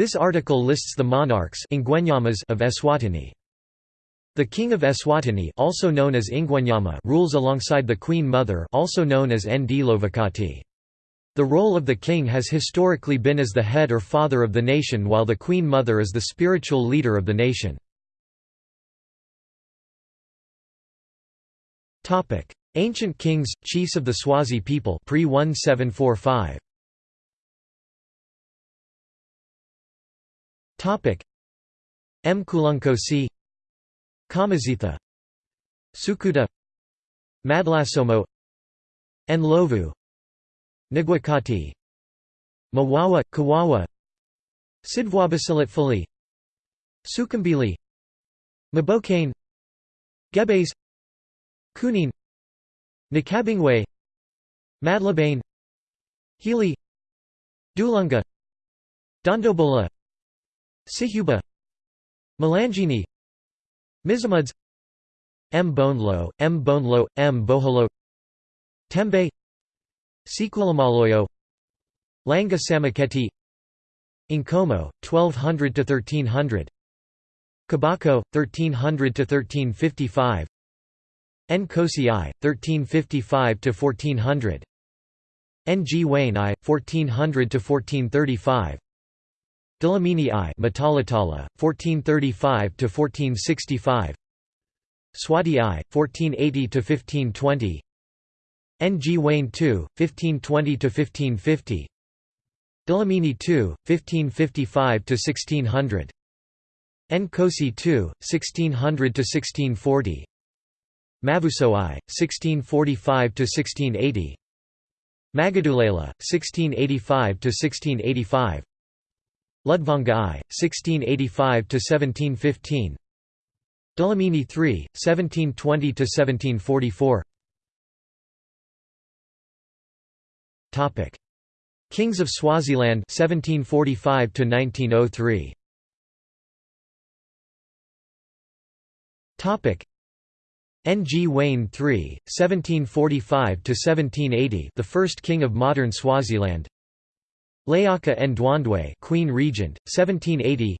This article lists the monarchs of Eswatini. The king of Eswatini also known as Ingwenyama rules alongside the queen mother also known as Ndlovukati. The role of the king has historically been as the head or father of the nation while the queen mother is the spiritual leader of the nation. Ancient kings, chiefs of the Swazi people pre 1745. Mkulunkosi Kamazitha. Sukuta Madlasomo. Ndlovu Nigwakati, Mawawa, Kawawa. Sidvwabasilatfuli Sukumbili. Mabokane. Gebes Kunin. Nakabingwe Madlabane. Healy. Dulunga. Dondobola Sihuba Malangini Mizamuds M. Bonelo, M. Bonelo, M. Boholo Tembe Sequelamaloyo Langa Samaketi Nkomo, 1200–1300 Kabako, 1300–1355 Nkosi I, 1355–1400 Ngwane I, 1400–1435 Dlamini I Matalatala, 1435–1465 Swati I, 1480–1520 Ngwane II, 1520–1550 Dlamini II, 1555–1600 Nkosi II, 1600–1640 Mavuso I, 1645–1680 Magudulela, 1685–1685 Ludvonga I, 1685–1715 Dlamini III, 1720–1744 Kings of Swaziland 1745 1903 Topic. Ngwane III 1745 to 1780 the first king of modern Swaziland Layaka Ndwandwe Queen Regent 1780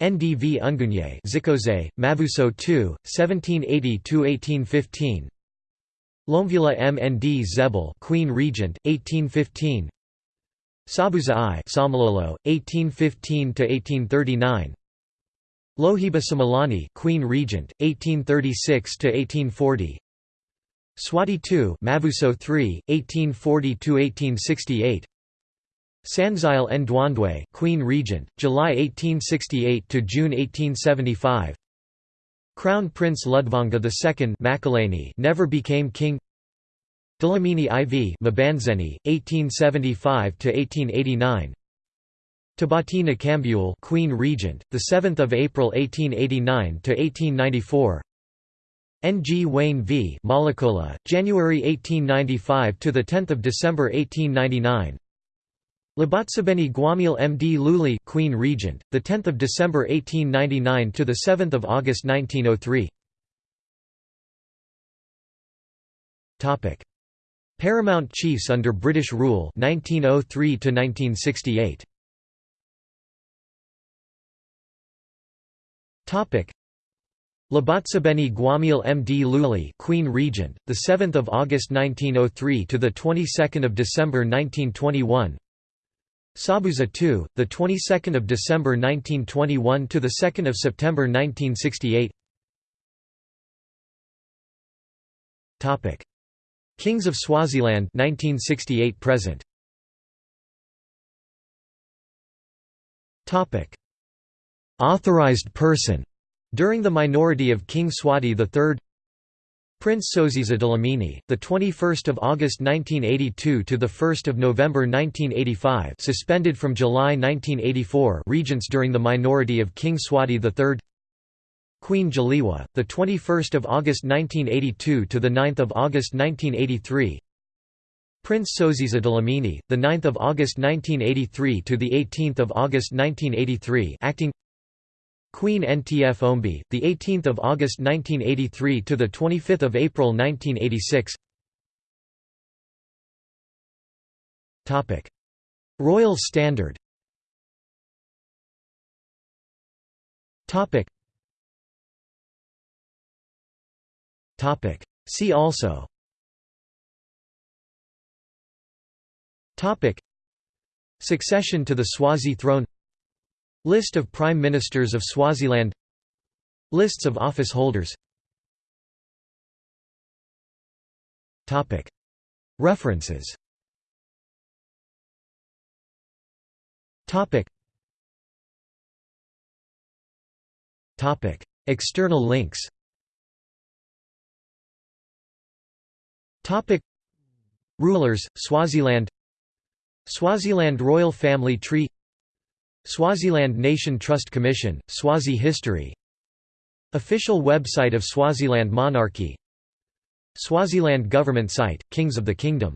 Ndvungunye Zikoze Mavuso II 1780 to 1815 Lomvula Mndzebele Queen Regent 1815 Sobhuza I Samalolo 1815 to 1839 Lohiba Simelane Queen Regent 1836 to 1840 Swati II Mavuso III 1840 to 1868 Sanzile Ndwandwe Queen Regent July 1868 to June 1875 Crown Prince Ludvonga II Makalani never became king. Dlamini IV Mbandzeni 1875 to 1889 Tabati Nkambule Queen Regent the 7th of April 1889 to 1894 Ngwane v Malakola January 1895 to the 10th of December 1899 Labotsibeni Gwamile Mdluli Queen Regent, the 10th of December 1899 to the 7th of August 1903. Topic: Paramount chiefs under British rule 1903 to 1968. Topic: Labotsibeni Gwamile Mdluli Queen Regent, the 7th of August 1903 to the 22nd of December 1921. Sobhuza II, the 22nd of December 1921 to the 2nd of September 1968. Topic: Kings of Swaziland 1968 present. Topic: Authorized person. During the minority of King Swati III Prince Sosiza Dlamini, the 21st of August 1982 to the 1st of November 1985, suspended from July 1984, regents during the minority of King Swati III. Queen Dzeliwe, the 21st of August 1982 to the 9th of August 1983. Prince Sosiza Dlamini, the 9th of August 1983 to the 18th of August 1983, acting Queen Ntfombi, the 18th of August 1983 to the 25th of April 1986. Topic: Royal Standard. Topic. Topic. See also Topic. Succession to the Swazi throne List of Prime Ministers of Swaziland. Lists of office holders. References. External links. Rulers, Swaziland. Swaziland Royal Family Tree Swaziland Nation Trust Commission, Swazi History. Official website of Swaziland Monarchy. Swaziland Government site, Kings of the Kingdom